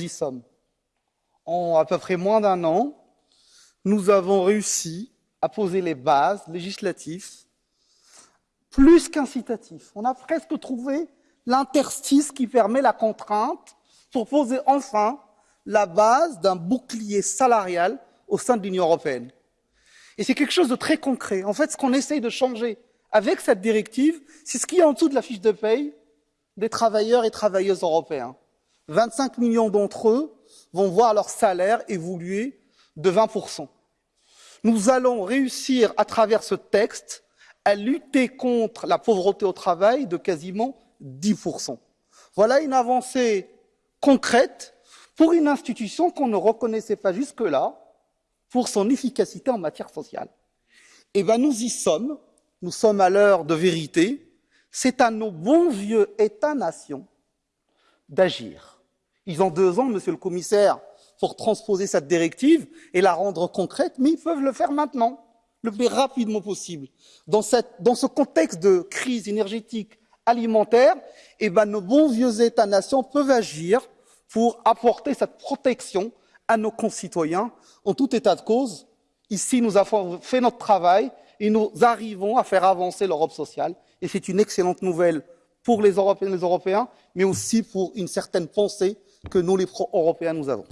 y sommes. En à peu près moins d'un an, nous avons réussi à poser les bases législatives plus qu'incitatifs. On a presque trouvé l'interstice qui permet la contrainte pour poser enfin la base d'un bouclier salarial au sein de l'Union européenne. Et c'est quelque chose de très concret. En fait, ce qu'on essaye de changer avec cette directive, c'est ce qu'il y a en dessous de la fiche de paye des travailleurs et travailleuses européens. 25 millions d'entre eux vont voir leur salaire évoluer de 20%. Nous allons réussir, à travers ce texte, à lutter contre la pauvreté au travail de quasiment 10%. Voilà une avancée concrète pour une institution qu'on ne reconnaissait pas jusque-là pour son efficacité en matière sociale. Eh bien, nous y sommes. Nous sommes à l'heure de vérité. C'est à nos bons vieux États-nations d'agir. Ils ont deux ans, monsieur le commissaire, pour transposer cette directive et la rendre concrète, mais ils peuvent le faire maintenant, le plus rapidement possible. Dans, cette, dans ce contexte de crise énergétique alimentaire, eh ben, nos bons vieux États-nations peuvent agir pour apporter cette protection à nos concitoyens. En tout état de cause, ici, nous avons fait notre travail et nous arrivons à faire avancer l'Europe sociale. Et c'est une excellente nouvelle pour les Européennes et les Européens, mais aussi pour une certaine pensée que nous, les pro-européens, nous avons.